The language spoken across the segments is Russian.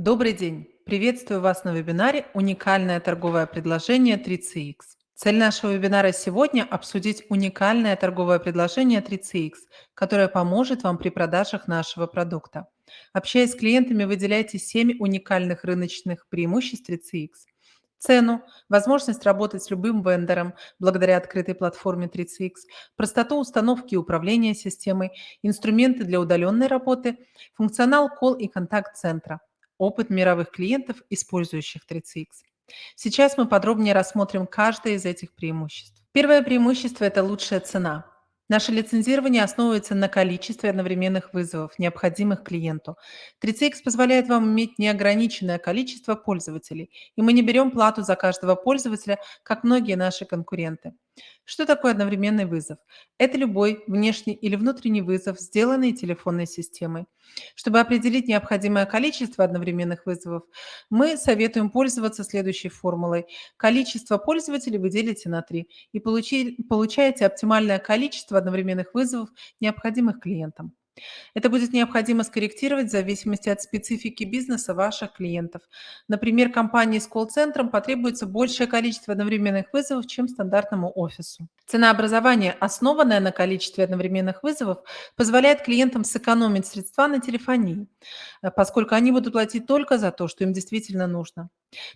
Добрый день! Приветствую вас на вебинаре «Уникальное торговое предложение 3CX». Цель нашего вебинара сегодня– обсудить уникальное торговое предложение 3CX, которое поможет вам при продажах нашего продукта. Общаясь с клиентами, выделяйте 7 уникальных рыночных преимуществ 3CX. Цену, возможность работать с любым вендором благодаря открытой платформе 3CX, простоту установки и управления системой, инструменты для удаленной работы, функционал колл и контакт-центра – опыт мировых клиентов, использующих 3CX. Сейчас мы подробнее рассмотрим каждое из этих преимуществ. Первое преимущество – это лучшая цена. Наше лицензирование основывается на количестве одновременных вызовов, необходимых клиенту. 3CX позволяет вам иметь неограниченное количество пользователей, и мы не берем плату за каждого пользователя, как многие наши конкуренты. Что такое одновременный вызов? Это любой внешний или внутренний вызов, сделанный телефонной системой. Чтобы определить необходимое количество одновременных вызовов, мы советуем пользоваться следующей формулой. Количество пользователей вы делите на 3 и получаете оптимальное количество одновременных вызовов, необходимых клиентам. Это будет необходимо скорректировать в зависимости от специфики бизнеса ваших клиентов. Например, компании с колл-центром потребуется большее количество одновременных вызовов, чем стандартному офису. Ценообразование, основанное на количестве одновременных вызовов, позволяет клиентам сэкономить средства на телефонии, э, поскольку они будут платить только за то, что им действительно нужно.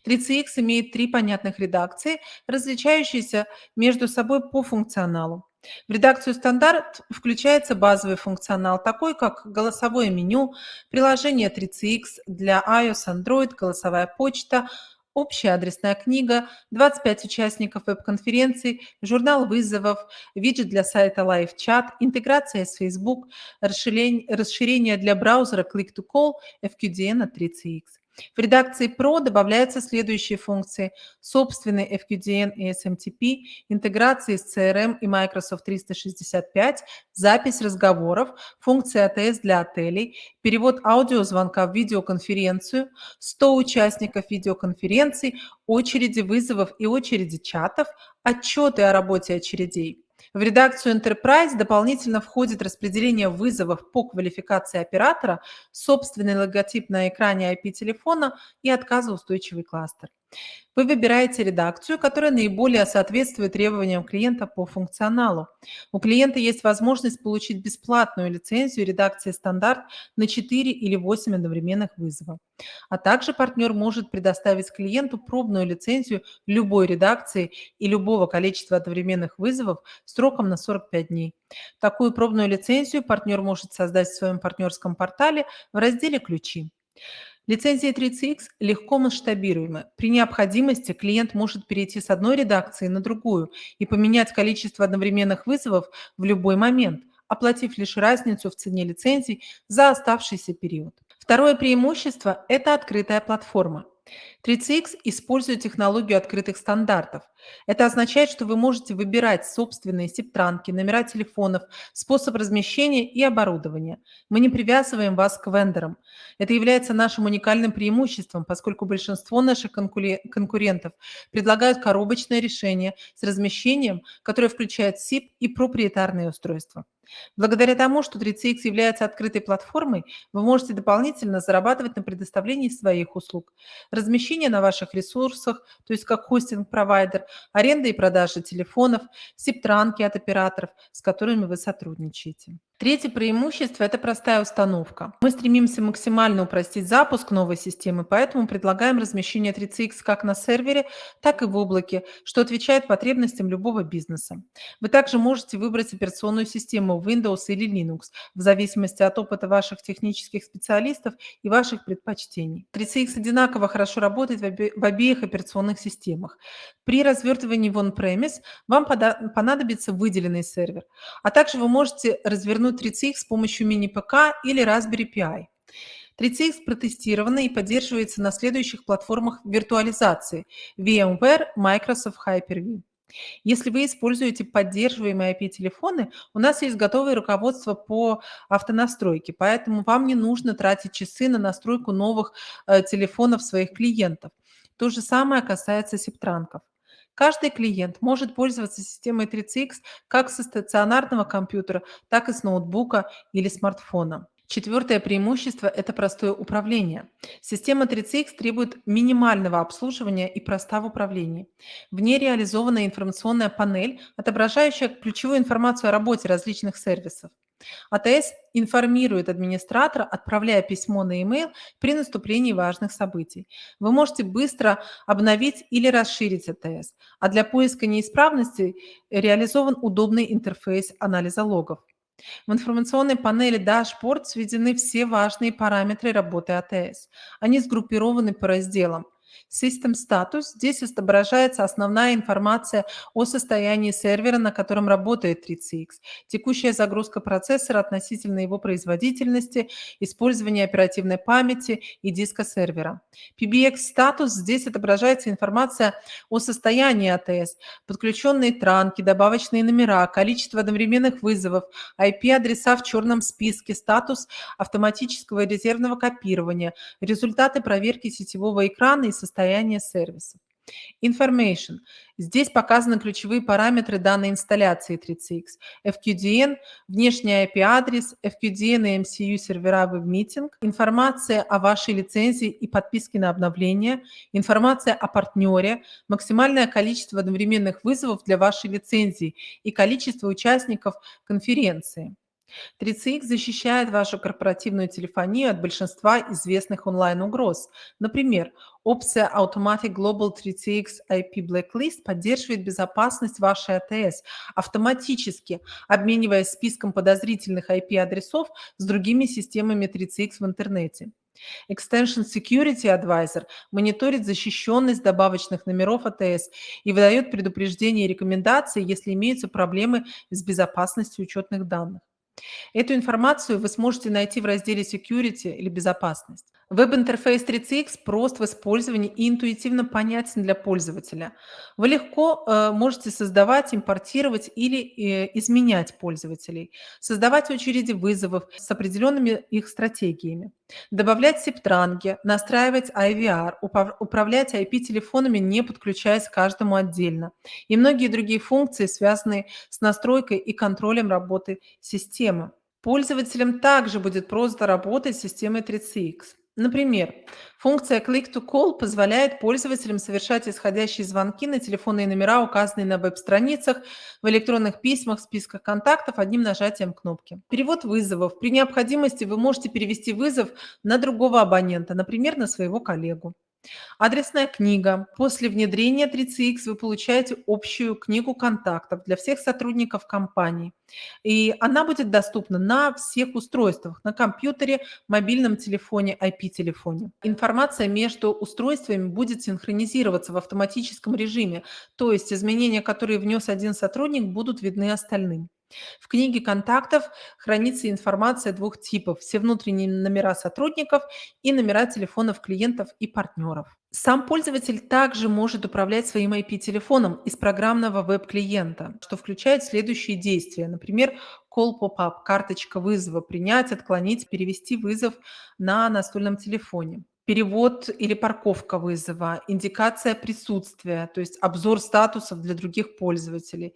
3CX имеет три понятных редакции, различающиеся между собой по функционалу. В редакцию стандарт включается базовый функционал, такой как голосовое меню, приложение 3CX для iOS, Android, голосовая почта, общая адресная книга, 25 участников веб-конференции, журнал вызовов, виджет для сайта Live Chat, интеграция с Facebook, расширение, для браузера Click-to-Call, FQDN от 3CX. В редакции Pro добавляются следующие функции. Собственный FQDN и SMTP, интеграции с CRM и Microsoft 365, запись разговоров, функция ATS для отелей, перевод аудиозвонка в видеоконференцию, 100 участников видеоконференций, очереди вызовов и очереди чатов, отчеты о работе очередей. В редакцию Enterprise дополнительно входит распределение вызовов по квалификации оператора, собственный логотип на экране IP-телефона и отказоустойчивый кластер. Вы выбираете редакцию, которая наиболее соответствует требованиям клиента по функционалу. У клиента есть возможность получить бесплатную лицензию редакции стандарт на 4 или 8 одновременных вызовов. А также партнер может предоставить клиенту пробную лицензию любой редакции и любого количества одновременных вызовов сроком на 45 дней. Такую пробную лицензию партнер может создать в своем партнерском портале в разделе «Ключи». Лицензия 3CX легко масштабируема. При необходимости клиент может перейти с одной редакции на другую и поменять количество одновременных вызовов в любой момент, оплатив лишь разницу в цене лицензий за оставшийся период. Второе преимущество – это открытая платформа. 3CX использует технологию открытых стандартов. Это означает, что вы можете выбирать собственные септранки, номера телефонов, способ размещения и оборудования. Мы не привязываем вас к вендорам. Это является нашим уникальным преимуществом, поскольку большинство наших конкурентов предлагают коробочное решение с размещением, которое включает SIP и проприетарные устройства. Благодаря тому, что 3CX является открытой платформой, вы можете дополнительно зарабатывать на предоставлении своих услуг. Размещение на ваших ресурсах, то есть как хостинг-провайдер, аренда и продажа телефонов, септранки от операторов, с которыми вы сотрудничаете. Третье преимущество – это простая установка. Мы стремимся максимально упростить запуск новой системы, поэтому предлагаем размещение 3CX как на сервере, так и в облаке, что отвечает потребностям любого бизнеса. Вы также можете выбрать операционную систему Windows или Linux, в зависимости от опыта ваших технических специалистов и ваших предпочтений. 3CX одинаково хорошо работает в обеих операционных системах. При развертывании в on-premise вам понадобится выделенный сервер, а также вы можете развернуть развернуть 3CX с помощью мини-ПК или Raspberry Pi. 3CX протестирована и поддерживается на следующих платформах виртуализации VMware, Microsoft Hyper-V. Если вы используете поддерживаемые IP-телефоны, у нас есть готовое руководство по автонастройке, поэтому вам не нужно тратить часы на настройку новых э, телефонов своих клиентов. То же самое касается септранков. Каждый клиент может пользоваться системой 3CX как со стационарного компьютера, так и с ноутбука или смартфона. Четвертое преимущество– это простое управление. Система 3CX требует минимального обслуживания и проста в управлении. В ней реализована информационная панель, отображающая ключевую информацию о работе различных сервисов. АТС информирует администратора, отправляя письмо на e-mail при наступлении важных событий. Вы можете быстро обновить или расширить АТС, а для поиска неисправностей реализован удобный интерфейс анализа логов. В информационной панели «Дашборд» сведены все важные параметры работы АТС. Они сгруппированы по разделам System Status. Здесь отображается основная информация о состоянии сервера, на котором работает 3CX, текущая загрузка процессора относительно его производительности, использование оперативной памяти и диска сервера. PBX Status. Здесь отображается информация о состоянии АТС, подключенные транки, добавочные номера, количество одновременных вызовов, IP-адреса в черном списке, статус автоматического резервного копирования, результаты проверки сетевого экрана и состояние сервиса. Information. Здесь показаны ключевые параметры данной инсталляции 3CX. FQDN, внешний IP-адрес, FQDN и MCU сервера WebMeeting, информация о вашей лицензии и подписке на обновление, информация о партнере, максимальное количество одновременных вызовов для вашей лицензии и количество участников конференции. 3CX защищает вашу корпоративную телефонию от большинства известных онлайн-угроз. Например, опция Automatic Global 3CX IP Blacklist поддерживает безопасность вашей АТС, автоматически обмениваясь списком подозрительных IP-адресов с другими системами 3CX в интернете. Extension Security Advisor мониторит защищенность добавочных номеров АТС и выдает предупреждения и рекомендации, если имеются проблемы с безопасностью учетных данных. Эту информацию вы сможете найти в разделе Security или Безопасность. Веб-интерфейс 3CX прост в использовании и интуитивно понятен для пользователя. Вы легко э, можете создавать, импортировать или э, изменять пользователей, создавать очереди вызовов с определенными их стратегиями, добавлять септранги, настраивать IVR, управлять IP-телефонами, не подключаясь к каждому отдельно, и многие другие функции, связанные с настройкой и контролем работы системы. Пользователям также будет просто работать с системой 3CX. Например, функция Click to Call позволяет пользователям совершать исходящие звонки на телефонные номера, указанные на веб-страницах, в электронных письмах, списках контактов одним нажатием кнопки. Перевод вызовов. При необходимости вы можете перевести вызов на другого абонента, например, на своего коллегу. Адресная книга. После внедрения 3CX вы получаете общую книгу контактов для всех сотрудников компании. И она будет доступна на всех устройствах, на компьютере, мобильном телефоне, IP-телефоне. Информация между устройствами будет синхронизироваться в автоматическом режиме, то есть изменения, которые внес один сотрудник, будут видны остальным. В книге контактов хранится информация двух типов– все внутренние номера сотрудников и номера телефонов клиентов и партнеров. Сам пользователь также может управлять своим IP-телефоном из программного веб-клиента, что включает следующие действия. Например, call pop-up, карточка вызова, принять, отклонить, перевести вызов на настольном телефоне перевод или парковка вызова, индикация присутствия, то есть обзор статусов для других пользователей,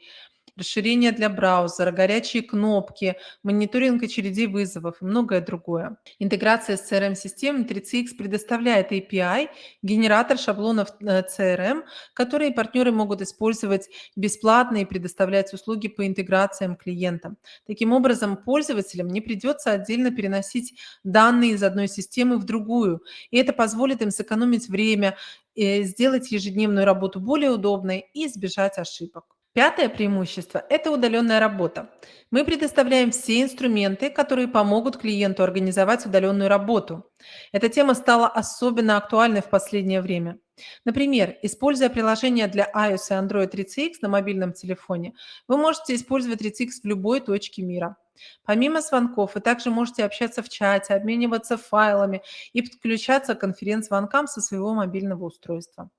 расширение для браузера, горячие кнопки, мониторинг очередей вызовов и многое другое. Интеграция с CRM-системой 3CX предоставляет API, генератор шаблонов э, CRM, которые партнеры могут использовать бесплатно и предоставлять услуги по интеграциям клиентам. Таким образом, пользователям не придется отдельно переносить данные из одной системы в другую, и это позволит им сэкономить время, э, сделать ежедневную работу более удобной и избежать ошибок. Пятое преимущество– это удаленная работа. Мы предоставляем все инструменты, которые помогут клиенту организовать удаленную работу. Эта тема стала особенно актуальной в последнее время. Например, используя приложение для iOS и Android 3CX на мобильном телефоне, вы можете использовать 3CX в любой точке мира. Помимо звонков, вы также можете общаться в чате, обмениваться файлами и подключаться к конференц-звонкам со своего мобильного устройства.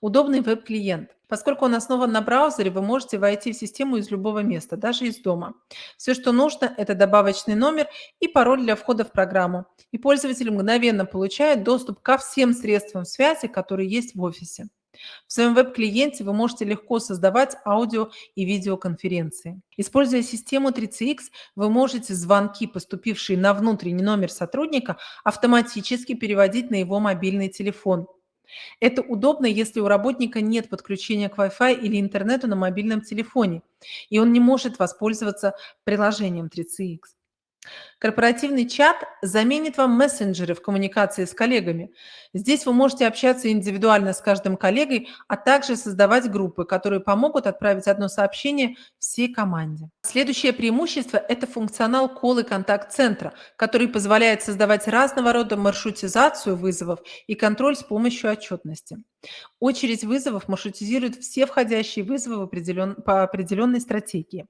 Удобный веб-клиент. Поскольку он основан на браузере, вы можете войти в систему из любого места, даже из дома. Все, что нужно, это добавочный номер и пароль для входа в программу. И пользователь мгновенно получает доступ ко всем средствам связи, которые есть в офисе. В своем веб-клиенте вы можете легко создавать аудио и видеоконференции. Используя систему 3CX, вы можете звонки, поступившие на внутренний номер сотрудника, автоматически переводить на его мобильный телефон. Это удобно, если у работника нет подключения к Wi-Fi или интернету на мобильном телефоне, и он не может воспользоваться приложением 3CX. Корпоративный чат заменит вам мессенджеры в коммуникации с коллегами. Здесь вы можете общаться индивидуально с каждым коллегой, а также создавать группы, которые помогут отправить одно сообщение всей команде. Следующее преимущество – это функционал колл и контакт-центра, который позволяет создавать разного рода маршрутизацию вызовов и контроль с помощью отчетности. Очередь вызовов маршрутизирует все входящие вызовы определен... по определенной стратегии.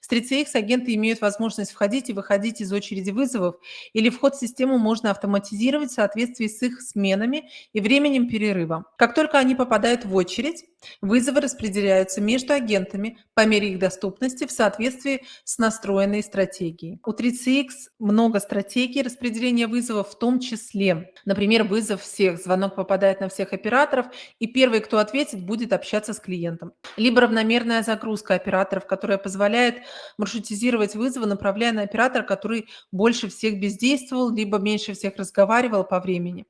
С 3CX агенты имеют возможность входить и выходить из очереди вызовов, или вход в систему можно автоматизировать в соответствии с их сменами и временем перерыва. Как только они попадают в очередь, вызовы распределяются между агентами по мере их доступности в соответствии с настроенной стратегией. У 3CX много стратегий распределения вызовов, в том числе, например, вызов всех, звонок попадает на всех операторов, и первый, кто ответит, будет общаться с клиентом. Либо равномерная загрузка операторов, которая позволяет маршрутизировать вызовы, направляя на оператора, который больше всех бездействовал, либо меньше всех разговаривал по времени.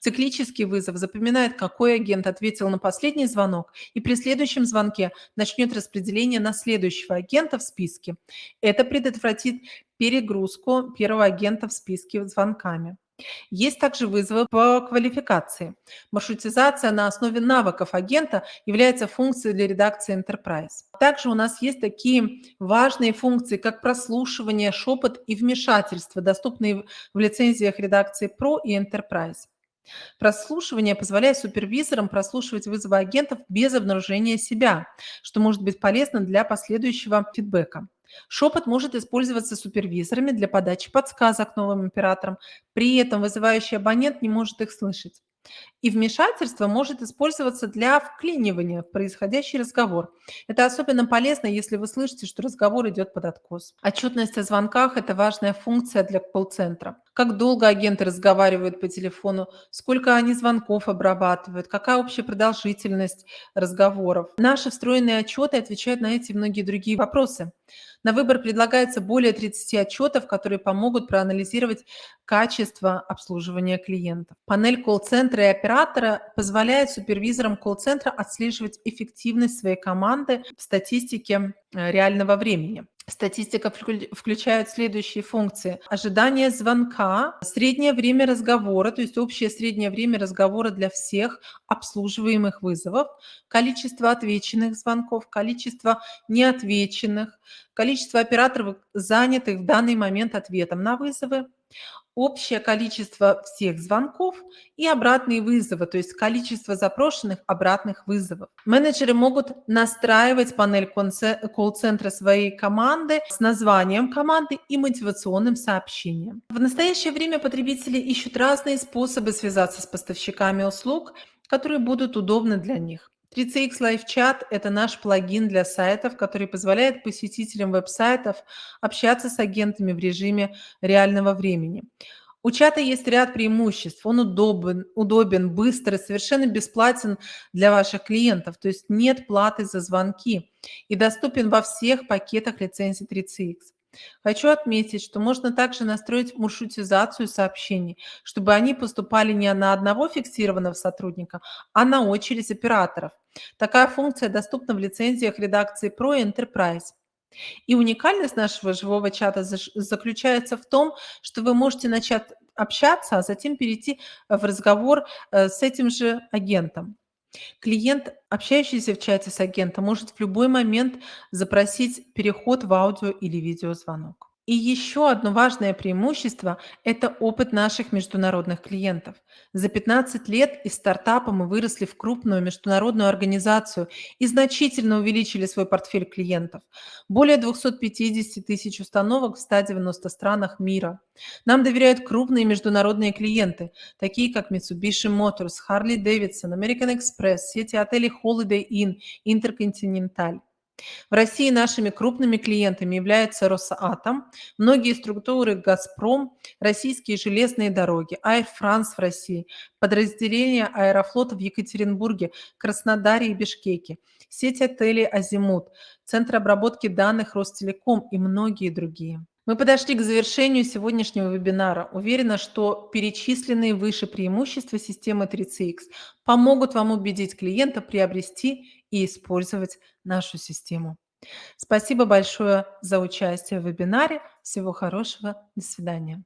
Циклический вызов запоминает, какой агент ответил на последний звонок, и при следующем звонке начнет распределение на следующего агента в списке. Это предотвратит перегрузку первого агента в списке звонками. Есть также вызовы по квалификации. Маршрутизация на основе навыков агента является функцией для редакции Enterprise. Также у нас есть такие важные функции, как прослушивание, шепот и вмешательство, доступные в лицензиях редакции Pro и Enterprise. Прослушивание позволяет супервизорам прослушивать вызовы агентов без обнаружения себя, что может быть полезно для последующего фидбэка. Шепот может использоваться супервизорами для подачи подсказок новым операторам, при этом вызывающий абонент не может их слышать. И вмешательство может использоваться для вклинивания в происходящий разговор. Это особенно полезно, если вы слышите, что разговор идет под откос. Отчетность о звонках – это важная функция для колл-центра. Как долго агенты разговаривают по телефону, сколько они звонков обрабатывают, какая общая продолжительность разговоров. Наши встроенные отчеты отвечают на эти и многие другие вопросы. На выбор предлагается более 30 отчетов, которые помогут проанализировать качество обслуживания клиентов. Панель колл-центра и оператора позволяет супервизорам колл-центра отслеживать эффективность своей команды в статистике э, реального времени. Статистика включает следующие функции. Ожидание звонка, среднее время разговора, то есть общее среднее время разговора для всех обслуживаемых вызовов, количество отвеченных звонков, количество неотвеченных, количество операторов, занятых в данный момент ответом на вызовы, общее количество всех звонков и обратные вызовы, то есть количество запрошенных обратных вызовов. Менеджеры могут настраивать панель колл-центра своей команды с названием команды и мотивационным сообщением. В настоящее время потребители ищут разные способы связаться с поставщиками услуг, которые будут удобны для них. 3CX Live Chat – это наш плагин для сайтов, который позволяет посетителям веб-сайтов общаться с агентами в режиме реального времени. У чата есть ряд преимуществ. Он удобен, удобен, быстрый, совершенно бесплатен для ваших клиентов, то есть нет платы за звонки и доступен во всех пакетах лицензии 3CX. Хочу отметить, что можно также настроить маршрутизацию сообщений, чтобы они поступали не на одного фиксированного сотрудника, а на очередь операторов. Такая функция доступна в лицензиях редакции Pro Enterprise. И уникальность нашего живого чата заключается в том, что вы можете начать общаться, а затем перейти в разговор э, с этим же агентом. Клиент, общающийся в чате с агентом, может в любой момент запросить переход в аудио или видеозвонок. И еще одно важное преимущество– это опыт наших международных клиентов. За 15 лет из стартапа мы выросли в крупную международную организацию и значительно увеличили свой портфель клиентов. Более 250 тысяч установок в 190 странах мира. Нам доверяют крупные международные клиенты, такие как Mitsubishi Motors, Harley Davidson, American Express, сети отелей Holiday Inn, Intercontinental. В России нашими крупными клиентами являются Росатом, многие структуры Газпром, российские железные дороги, Air France в России, подразделения Аэрофлота в Екатеринбурге, Краснодаре и Бишкеке, сеть отелей «Азимут», Центр обработки данных Ростелеком и многие другие. Мы подошли к завершению сегодняшнего вебинара. Уверена, что перечисленные выше преимущества системы 3CX помогут вам убедить клиента приобрести и использовать нашу систему. Спасибо большое за участие в вебинаре. Всего хорошего. До свидания.